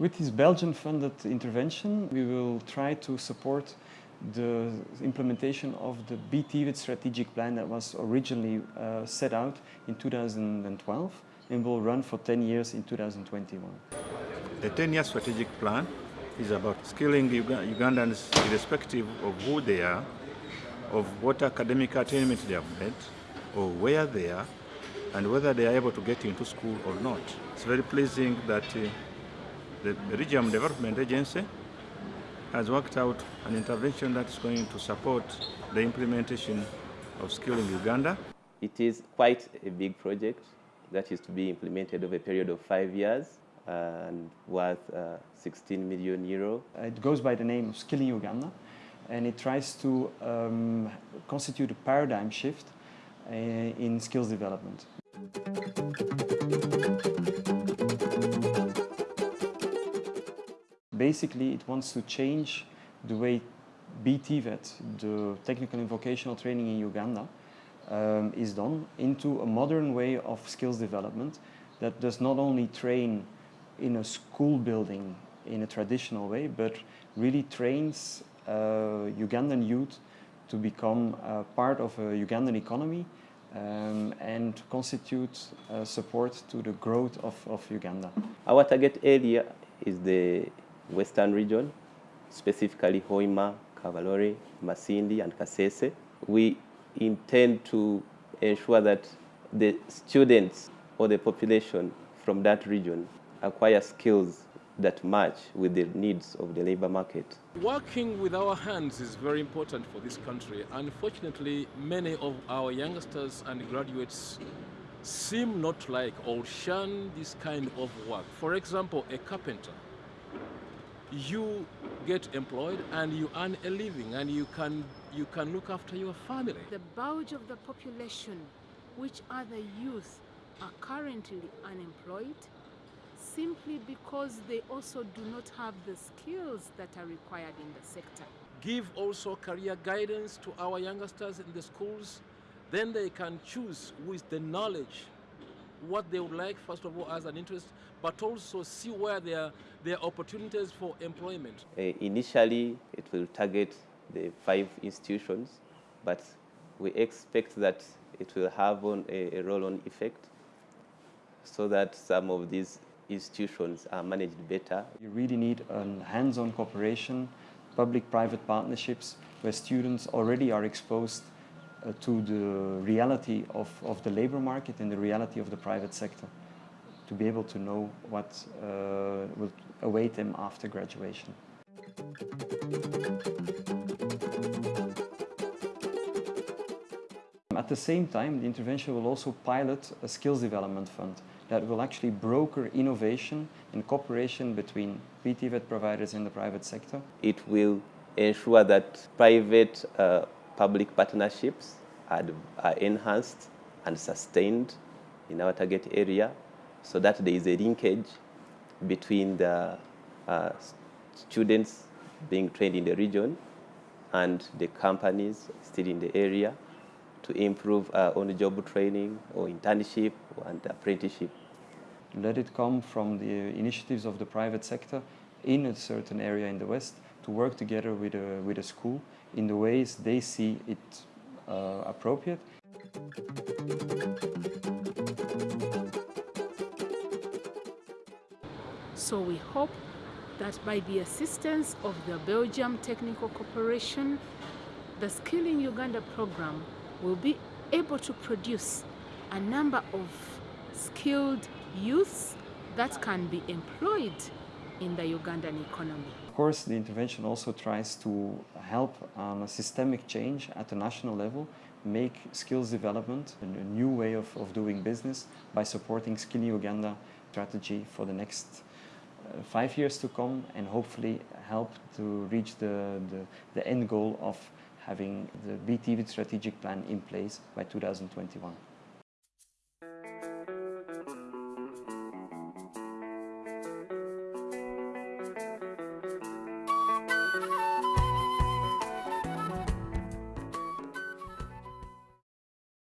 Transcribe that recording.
With this Belgian-funded intervention, we will try to support the implementation of the BTVET strategic plan that was originally uh, set out in 2012 and will run for 10 years in 2021. The 10-year strategic plan is about skilling Ugandans irrespective of who they are, of what academic attainment they have made, or where they are, and whether they are able to get into school or not. It's very pleasing that uh, the Regional Development Agency has worked out an intervention that is going to support the implementation of Skilling Uganda. It is quite a big project that is to be implemented over a period of five years and worth uh, 16 million euro. It goes by the name of Skilling Uganda and it tries to um, constitute a paradigm shift uh, in skills development. Basically, it wants to change the way BTVET, the technical and vocational training in Uganda, um, is done into a modern way of skills development that does not only train in a school building in a traditional way, but really trains uh, Ugandan youth to become uh, part of a Ugandan economy um, and constitute uh, support to the growth of, of Uganda. Our target area is the western region, specifically Hoima, Kabarole, Masindi and Kasese. We intend to ensure that the students or the population from that region acquire skills that match with the needs of the labor market. Working with our hands is very important for this country. Unfortunately, many of our youngsters and graduates seem not like or shun this kind of work. For example, a carpenter. You get employed and you earn a living and you can, you can look after your family. The bulge of the population, which are the youth, are currently unemployed simply because they also do not have the skills that are required in the sector. Give also career guidance to our youngsters in the schools, then they can choose with the knowledge what they would like, first of all, as an interest, but also see where there, there are opportunities for employment. Uh, initially, it will target the five institutions, but we expect that it will have on a, a roll-on effect so that some of these institutions are managed better. You really need a hands-on cooperation, public-private partnerships, where students already are exposed to the reality of, of the labor market and the reality of the private sector to be able to know what uh, will await them after graduation. At the same time, the intervention will also pilot a skills development fund that will actually broker innovation and cooperation between BTVET providers in the private sector. It will ensure that private uh, public partnerships are, are enhanced and sustained in our target area so that there is a linkage between the uh, students being trained in the region and the companies still in the area to improve uh, on-the-job training or internship and apprenticeship. Let it come from the initiatives of the private sector in a certain area in the West to work together with a, with a school in the ways they see it uh, appropriate. So we hope that by the assistance of the Belgium Technical Corporation, the Skilling Uganda program will be able to produce a number of skilled youths that can be employed in the Ugandan economy. Of course, the intervention also tries to help on a systemic change at the national level, make skills development a new way of, of doing business by supporting Skilling Uganda strategy for the next uh, five years to come and hopefully help to reach the, the, the end goal of having the BTVET strategic plan in place by 2021.